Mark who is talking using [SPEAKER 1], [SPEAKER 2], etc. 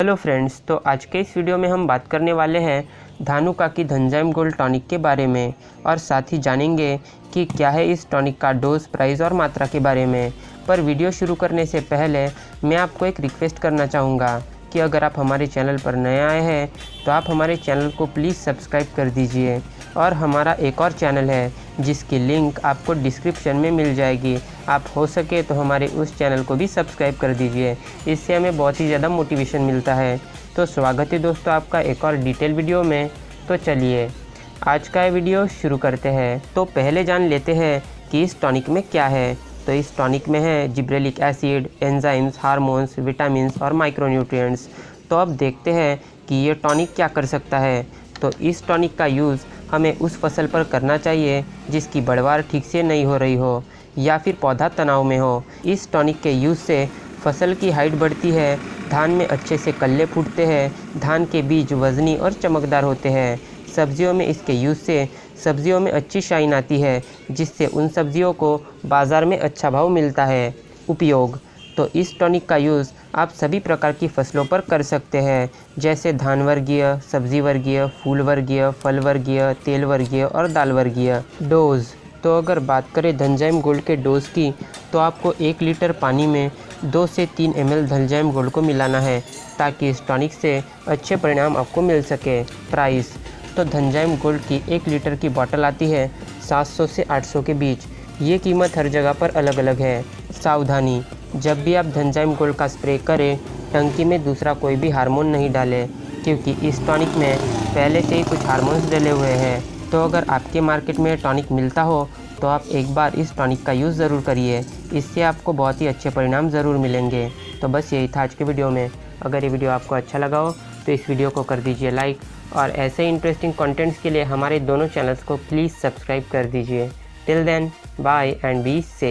[SPEAKER 1] Hello friends तो आज के इस वीडियो में हम बात करने वाले हैं धानुका की धनजाइम गोल्ड टॉनिक के बारे में और साथ ही जानेंगे कि क्या है इस टॉनिक का डोज, प्राइस और मात्रा के बारे में। पर वीडियो शुरू करने से पहले मैं आपको एक रिक्वेस्ट करना चाहूँगा कि अगर आप हमारे चैनल पर नए आए हैं तो आप हमारे चैनल को प्लीज़ सब्सक्राइब कर दीजिए। और हमारा एक और चैनल है जिसकी लिंक आपको डिस्क्रिप्शन में मिल जाएगी। आप हो सके तो हमारे उस चैनल को भी सब्सक्राइब कर दीजिए। इससे हमें बहुत ही ज़्यादा मोटिवेशन मिलता है। तो स्वागत है दोस्तों आपका एक और डिटेल वीडियो में। तो चलिए, आज का वीडियो शुरू करते हैं। तो पहले जान लेते हैं कि इस टॉनिक में क्या है। तो इस टॉनिक में है gibberellic acid, enzymes, hormones vitamin और माइक्रोन्यूट्रिएंट्स। तो अब देखते हैं कि ये टॉनिक क्या कर सकता है। तो इस टॉनिक का यूज़ हमें उस फ़सल पर करना चाहिए जिसकी बढ़वार ठीक से नहीं हो रही हो या फिर पौधा तनाव में हो। इस टॉनिक के यूज़ से फ़सल की हाइट बढ़ती है, धान में अच्छे से कल्ले फूटते हैं, धान के बीज वजनी और चमकदार होते हैं। सब्जियों में इसके यूज़ से सब्जियों में अच्छी शाइन आती है, जिससे उन सब्जियों को बाज़ार में अच्छा भाव मिलता है। उपयोग तो इस टॉनिक का यूज़ आप सभी प्रकार की फ़सलों पर कर सकते हैं, जैसे धान वर्गीय, सब्ज़ी वर्गीय, फूल वर्गीय, फल वर्गीय, तेल वर्गीय और दाल वर्गीय। डोज तो अगर बात करें धनजाइम गोल्ड के डोज की तो आपको एक लीटर पानी में दो से तीन एम एल धनजाइम गोल्ड को मिलाना है, ताकि इस टॉनिक से अच्छे परिणाम आपको मिल सके। प्राइस तो धनजाइम गोल्ड की एक लीटर की बॉटल आती है 700 से 800 के बीच। ये कीमत हर जगह पर अलग अलग है। सावधानी। जब भी आप धनजाइम गोल्ड का स्प्रे करें, टंकी में दूसरा कोई भी हार्मोन नहीं डालें, क्योंकि इस टॉनिक में पहले से ही कुछ हार्मोन्स डले हुए हैं। तो अगर आपके मार्केट में टॉनिक मिलता हो तो आप एक बार इस टॉनिक का यूज़ ज़रूर करिए। इससे आपको बहुत ही अच्छे परिणाम ज़रूर मिलेंगे। तो बस यही था आज के वीडियो में। अगर ये वीडियो आपको अच्छा लगा हो तो इस वीडियो को कर दीजिए लाइक और ऐसे इंटरेस्टिंग कंटेंट्स के लिए हमारे दोनों चैनल्स को प्लीज़ सब्सक्राइब कर दीजिए। Till then bye and B से